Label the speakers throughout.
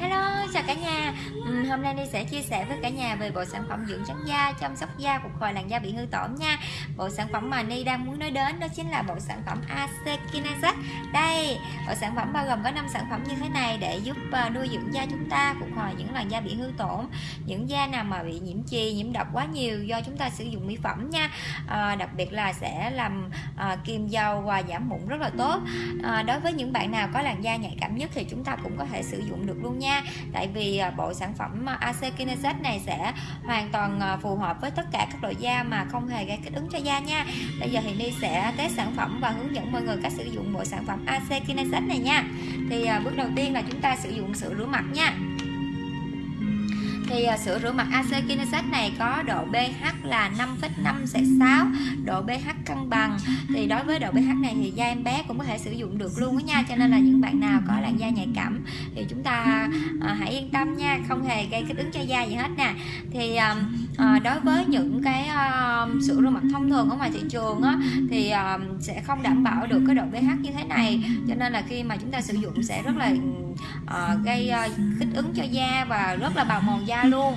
Speaker 1: Hello, chào cả nhà. Uhm, Hôm nay Ni sẽ chia sẻ với cả nhà về bộ sản phẩm dưỡng trắng da, chăm sóc da, phục hồi làn da bị hư tổn nha. Bộ sản phẩm mà Ni đang muốn nói đến đó chính là bộ sản phẩm AC Đây, bộ sản phẩm bao gồm có 5 sản phẩm như thế này để giúp ờ, nuôi dưỡng da chúng ta, phục hồi những làn da bị hư tổn. Những da nào mà bị nhiễm chì, nhiễm độc quá nhiều do chúng ta sử dụng mỹ phẩm nha. À, Đặc biệt là sẽ làm ờ, à, kiềm dầu và giảm mụn rất là tốt. À, Đối với những bạn nào có làn da nhạy cảm nhất thì chúng ta cũng có thể sử dụng được luôn nha tại vì à, bộ sản phẩm à, AC Kinesis này sẽ hoàn toàn à, phù hợp với tất cả các loại da mà không hề gây kích ứng cho da nha. Bây giờ thì Ni sẽ test sản phẩm và hướng dẫn mọi người cách sử dụng bộ sản phẩm AC Kinesis này nha. Thì bước đầu tiên là chúng ta sử dụng sữa rửa mặt nha thì à, sữa rửa mặt AC này có độ pH là 5,56 độ pH cân bằng. Thì đối với độ pH này thì da em bé cũng có thể sử dụng được luôn đó nha cho nên là những bạn nào có làn da nhạy cảm thì chúng ta à, hãy yên tâm nha không hề gây kích ứng cho da gì hết nè. Thì à, à, đối với những cái à, sữa rửa mặt thông thường ở ngoài thị trường á, thì à, sẽ không đảm bảo được cái độ pH như thế này. Cho nên là khi mà chúng ta sử dụng sẽ rất là uh, gây uh, kích ứng cho da và rất là bào mòn da luôn.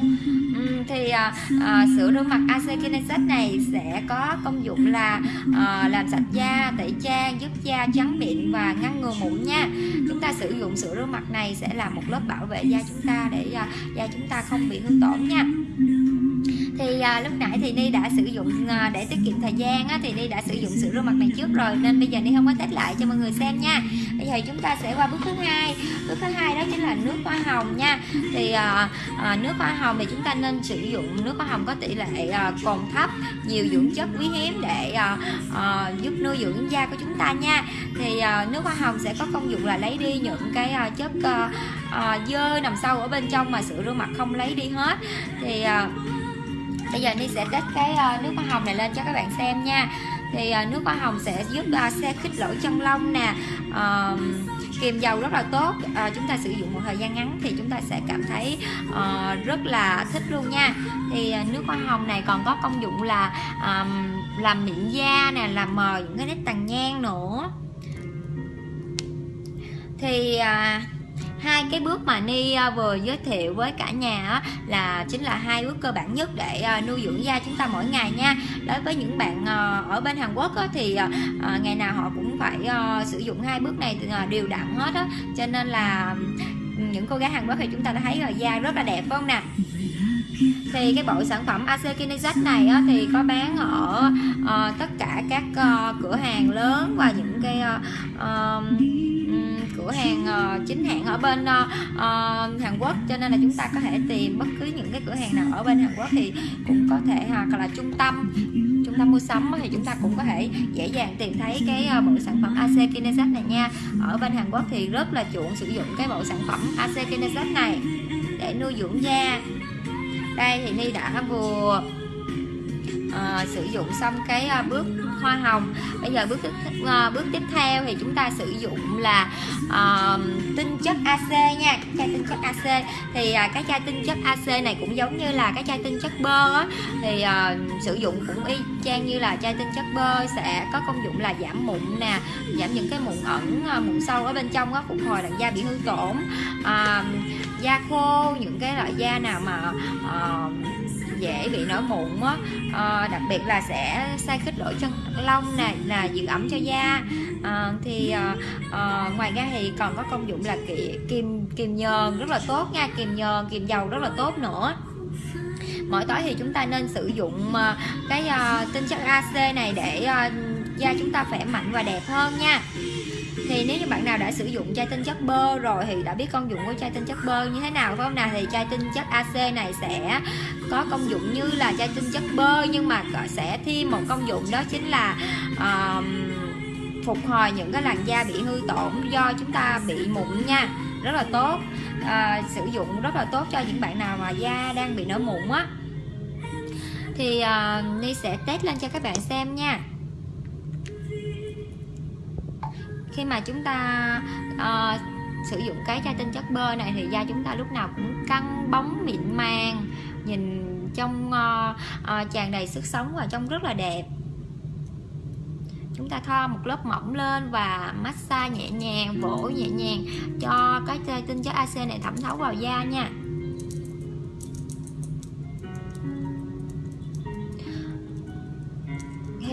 Speaker 1: Um, thì uh, uh, sữa rửa mặt AC Kinesis này sẽ có công dụng là uh, làm sạch da tẩy trang giúp da trắng mịn và ngăn ngừa mụn nha. Chúng ta sử dụng sữa rửa mặt này sẽ là một lớp bảo vệ da chúng ta để uh, da chúng ta không bị hư tổn nha thì à, lúc nãy thì Ni đã sử dụng à, để tiết kiệm thời gian á, thì Ni đã sử dụng sữa rửa mặt này trước rồi. Nên bây giờ Ni không có test lại cho mọi người xem nha. Bây giờ chúng ta sẽ qua bước thứ hai. Bước thứ hai đó chính là nước hoa hồng nha. Thì à, à, nước hoa hồng thì chúng ta nên sử dụng nước hoa hồng có tỷ lệ à, cồn thấp nhiều dưỡng chất quý hiếm để à, à, giúp nuôi dưỡng da của chúng ta nha. Thì à, nước hoa hồng sẽ có công dụng là lấy đi những cái à, chất à, à, dơ nằm sâu ở bên trong mà sữa rửa mặt không lấy đi hết. Thì à, bây giờ Ni sẽ kết cái ờ, nước hoa hồng này lên cho các bạn xem nha. Thì ờ, nước hoa hồng sẽ giúp ờ, xe khích lỗ chân lông nè kiềm dầu rất là tốt. À, chúng ta sử dụng một thời gian ngắn thì chúng ta sẽ cảm thấy uh, rất là thích luôn nha. Thì uh, nước hoa hồng này còn có công dụng là um, làm mịn da nè làm mờ những cái nếp tàn nhang nữa. Thì uh, hai cái bước mà ni à, vừa giới thiệu với cả nhà là chính là hai bước cơ bản nhất để à, nuôi dưỡng da chúng ta mỗi ngày nha. Đối với những bạn à, ở bên Hàn Quốc thì ngày nào họ cũng phải sử dụng hai bước này đều đặn hết á. Cho nên là những cô gái Hàn Quốc thì chúng ta đã thấy là da rất là đẹp phải không nè? Thì cái bộ sản phẩm AC Kinesis này á, thì có bán ở uh, tất cả các uh, cửa hàng lớn và những cái uh, uh, cửa hàng uh, chính hãng ở bên uh, Hàn Quốc. Cho nên là chúng ta có thể tìm bất cứ những cái cửa hàng nào ở bên Hàn Quốc thì cũng có thể hoặc là trung tâm trung tâm mua sắm thì chúng ta cũng có thể dễ dàng tìm thấy cái bộ sản phẩm AC Kinesis này nha. Ở bên Hàn Quốc thì rất là chuộng sử dụng cái bộ sản phẩm AC Kinesis này để nuôi dưỡng da. Đây thì Ni đã vừa uh, sử dụng xong cái uh, bước hoa hồng. Bây giờ bước uh, bước tiếp theo thì chúng ta sử dụng là uh, tinh chất AC nha chai tinh chất AC thì uh, cái chai tinh chất AC này cũng giống như là cái chai tinh chất bơ á. Thì uh, sử dụng cũng y chang như là chai tinh chất bơ sẽ có công dụng là giảm mụn nè giảm những cái mụn ẩn mụn sâu ở bên trong á phục hồi làn da bị hư tổn. Uh, da khô những cái loại da nào mà uh, dễ bị nổi mụn á. À, đặc biệt là sẽ sai khích lỗ chân lông nè là giữ ẩm cho da. À, thì à, à, ngoài ra thì còn có công dụng là kim kim nhờn rất là tốt nha kim nhờn kim dầu rất là tốt nữa. Mỗi tối thì chúng ta nên sử dụng cái uh, tinh chất AC này để uh, da chúng ta khỏe mạnh và đẹp hơn nha. Thì nếu như bạn nào đã sử dụng chai tinh chất bơ rồi thì đã biết công dụng của chai tinh chất bơ như thế nào phải không nào? Thì chai tinh chất AC này sẽ có công dụng như là chai tinh chất bơ nhưng mà sẽ thêm một công dụng đó chính là uh, phục hồi những cái làn da bị hư tổn do chúng ta bị mụn nha. Rất là tốt. À, sử dụng rất là tốt cho những bạn nào mà da đang bị nổi mụn á. Thì uh, Ni sẽ test lên cho các bạn xem nha. Khi mà chúng ta uh, sử dụng cái chai tinh chất bơ này thì da chúng ta lúc nào cũng căng bóng mịn màng nhìn trong uh, ờ, uh, ờ, tràn đầy sức sống và trông rất là đẹp. Chúng ta thoa một lớp mỏng lên và massage nhẹ nhàng vỗ nhẹ nhàng cho cái chai tinh chất AC này thẩm thấu vào da nha.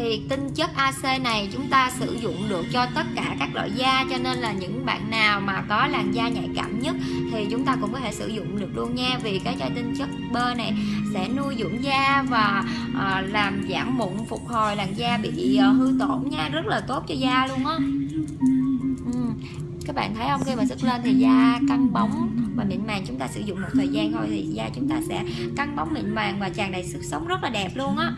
Speaker 1: Thì tinh chất AC này chúng ta sử dụng được cho tất cả các loại da cho nên là những bạn nào mà có làn da nhạy cảm nhất thì chúng ta cũng có thể sử dụng được luôn nha. Vì cái chai tinh chất bơ này sẽ nuôi dưỡng da và à, làm giảm mụn phục hồi làn da bị à, hư tổn nha. Rất là tốt cho da luôn á. Ừ. các bạn thấy không? Khi mà sức lên thì da căng bóng và mịn màng chúng ta sử dụng một thời gian thôi thì da chúng ta sẽ căng bóng mịn màng và tràn đầy sức sống rất là đẹp luôn á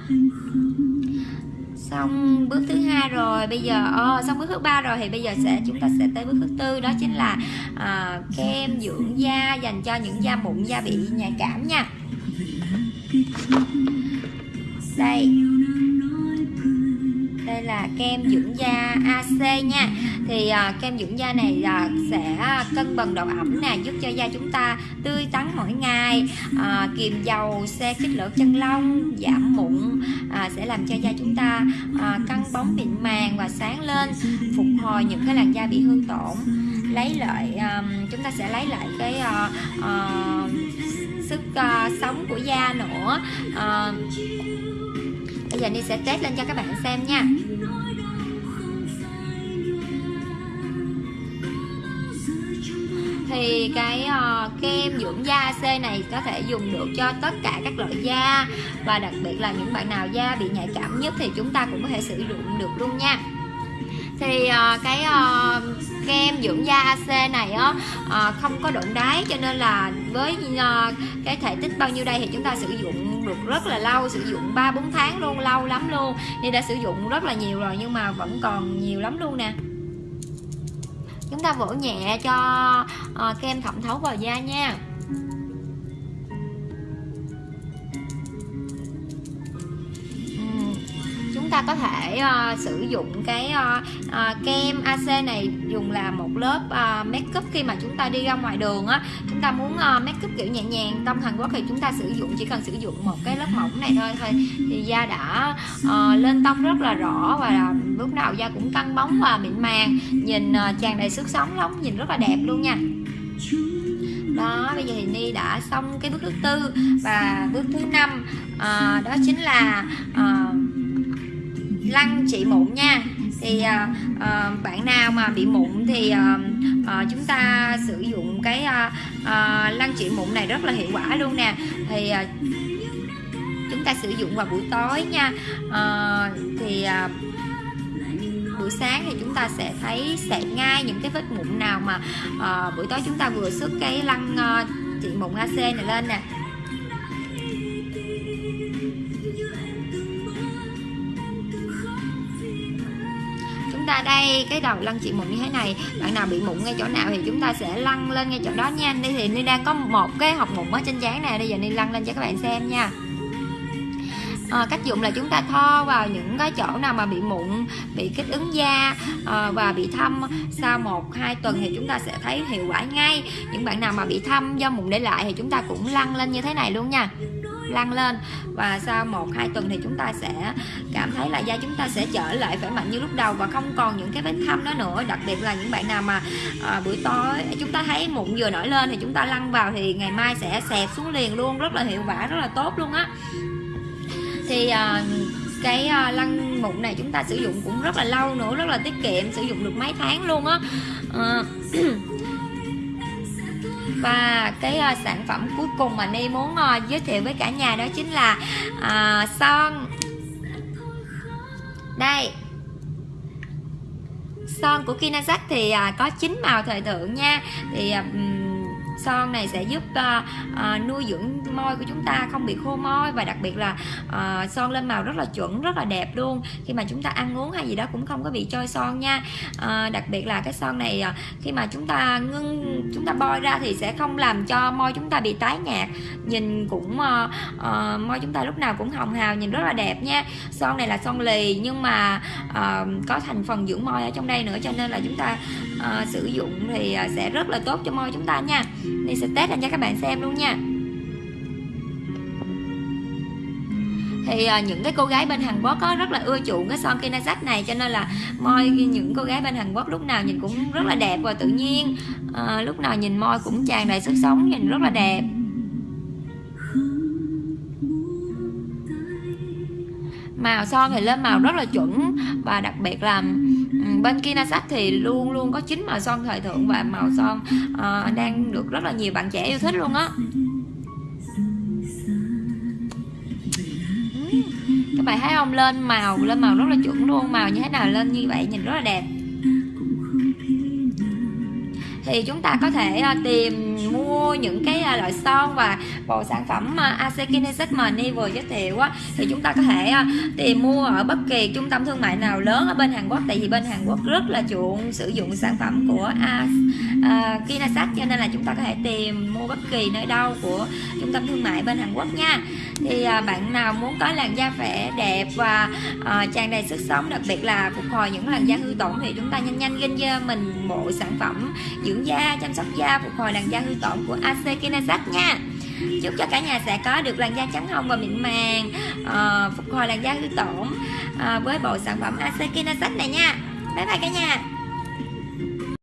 Speaker 1: xong. Bước thứ hai rồi. Bây giờ oh, xong bước thứ ba rồi thì bây giờ sẽ chúng ta sẽ tới bước thứ tư đó chính là uh, kem dưỡng da dành cho những da mụn da bị nhạy cảm nha. Đây kem dưỡng da AC nha. Thì à, kem dưỡng da này à, sẽ à, cân bằng độ ẩm nè giúp cho da chúng ta tươi tắn mỗi ngày. À, kiềm dầu xe kích lỗ chân lông giảm mụn à, sẽ làm cho da chúng ta à, căng bóng mịn màng và sáng lên phục hồi những cái làn da bị hư tổn. Lấy lại um, chúng ta sẽ lấy lại cái uh, uh, sức uh, sống của da nữa. Uh, bây giờ đi sẽ test lên cho các bạn xem nha. Thì cái uh, kem dưỡng da C này có thể dùng được cho tất cả các loại da và đặc biệt là những bạn nào da bị nhạy cảm nhất thì chúng ta cũng có thể sử dụng được luôn nha. Thì uh, cái uh, kem dưỡng da AC này á uh, không có độn đáy cho nên là với uh, cái thể tích bao nhiêu đây thì chúng ta sử dụng được rất là lâu sử dụng 3 4 tháng luôn lâu lắm luôn. Nên đã sử dụng rất là nhiều rồi nhưng mà vẫn còn nhiều lắm luôn nè chúng ta vỗ nhẹ cho uh, kem thẩm thấu vào da nha. Ta có thể uh, sử dụng cái uh, uh, kem AC này dùng là một lớp uh, make up khi mà chúng ta đi ra ngoài đường á. Chúng ta muốn uh, make up kiểu nhẹ nhàng trong Hàn Quốc thì chúng ta sử dụng chỉ cần sử dụng một cái lớp mỏng này thôi thôi thì da đã uh, lên tông rất là rõ và lúc nào da cũng căng bóng và mịn màng. Nhìn uh, tràn đầy sức sống lắm nhìn rất là đẹp luôn nha. Đó bây giờ thì Ni đã xong cái bước thứ tư và bước thứ năm. Uh, đó chính là uh, lăn trị mụn nha. Thì uh, uh, bạn nào mà bị mụn thì uh, uh, chúng ta sử dụng cái uh, uh, lăn trị mụn này rất là hiệu quả luôn nè. Thì uh, chúng ta sử dụng vào buổi tối nha. Uh, thì uh, buổi sáng thì chúng ta sẽ thấy sẹt ngay những cái vết mụn nào mà uh, buổi tối chúng ta vừa sức cái lăn uh, trị mụn AC này lên nè. Ta đây cái đầu lăn chị mụn như thế này bạn nào bị mụn ngay chỗ nào thì chúng ta sẽ lăn lên ngay chỗ đó nha. Đây thì ni đang có một cái hộp mụn ở trên trán này bây giờ ni lăn lên cho các bạn xem nha. À, cách dùng là chúng ta thoa vào những cái chỗ nào mà bị mụn bị kích ứng da à, và bị thâm. Sau một hai tuần thì chúng ta sẽ thấy hiệu quả ngay. Những bạn nào mà bị thâm do mụn để lại thì chúng ta cũng lăn lên như thế này luôn nha lăn lên. Và sau một hai tuần thì chúng ta sẽ cảm thấy là da chúng ta sẽ trở lại khỏe mạnh như lúc đầu và không còn những cái vết thâm đó nữa. Đặc biệt là những bạn nào mà à, buổi tối chúng ta thấy mụn vừa nổi lên thì chúng ta lăn vào thì ngày mai sẽ xẹp xuống liền luôn rất là hiệu quả rất là tốt luôn á. Thì à, cái uh, lăn mụn này chúng ta sử dụng cũng rất là lâu nữa rất là tiết kiệm sử dụng được mấy tháng luôn á. Uh, và cái uh, sản phẩm cuối cùng mà Ni muốn uh, giới thiệu với cả nhà đó chính là uh, son đây. Son của Kinazak thì uh, có chín màu thời thượng nha. Thì uh, son này sẽ giúp uh, uh, nuôi dưỡng môi của chúng ta không bị khô môi và đặc biệt là uh, son lên màu rất là chuẩn rất là đẹp luôn. Khi mà chúng ta ăn uống hay gì đó cũng không có bị trôi son nha. Uh, đặc biệt là cái son này uh, khi mà chúng ta ngưng chúng ta bôi ra thì sẽ không làm cho môi chúng ta bị tái nhạt. Nhìn cũng uh, uh, môi chúng ta lúc nào cũng hồng hào nhìn rất là đẹp nha. Son này là son lì nhưng mà uh, có thành phần dưỡng môi ở trong đây nữa cho nên là chúng ta uh, sử dụng thì uh, sẽ rất là tốt cho môi chúng ta nha. Ni sẽ test lên cho các bạn xem luôn nha. Thì à, những cái cô gái bên Hàn Quốc có rất là ưa chuộng cái son Kinasat này cho nên là môi những cô gái bên Hàn Quốc lúc nào nhìn cũng rất là đẹp và tự nhiên. À, lúc nào nhìn môi cũng tràn đầy sức sống nhìn rất là đẹp. Màu son thì lên màu rất là chuẩn. Và đặc biệt là ừ, bên Kinasat thì luôn luôn có chín màu son thời thượng và màu son uh, đang được rất là nhiều bạn trẻ yêu thích luôn á. Các bạn thấy không? Lên màu lên màu rất là chuẩn luôn màu như thế nào lên như vậy nhìn rất là đẹp. Thì chúng ta có thể uh, mua những cái à, loại son và bộ sản phẩm à, uh, AC Kinesis mà Ni vừa giới thiệu á thì chúng ta có thể à, tìm mua ở bất kỳ trung tâm thương mại nào lớn ở bên Hàn Quốc. Tại vì bên Hàn Quốc rất là chuộng sử dụng sản phẩm của uh, cho nên là chúng ta có thể tìm mua bất kỳ nơi đâu của trung tâm thương mại bên Hàn Quốc nha. Thì bạn nào muốn có làn da vẻ đẹp và tràn đầy sức sống đặc biệt là phục hồi những làn da hư tổn thì chúng ta nhanh nhanh ghi cho mình bộ sản phẩm dưỡng da chăm sóc da phục hồi làn da hư tổn của AC Kinazac nha. Chúc cho cả nhà sẽ có được làn da trắng hồng và mịn màng à, phục hồi làn da hư tổn à, với bộ sản phẩm AC Kinazac này nha. Bye bye cả nhà.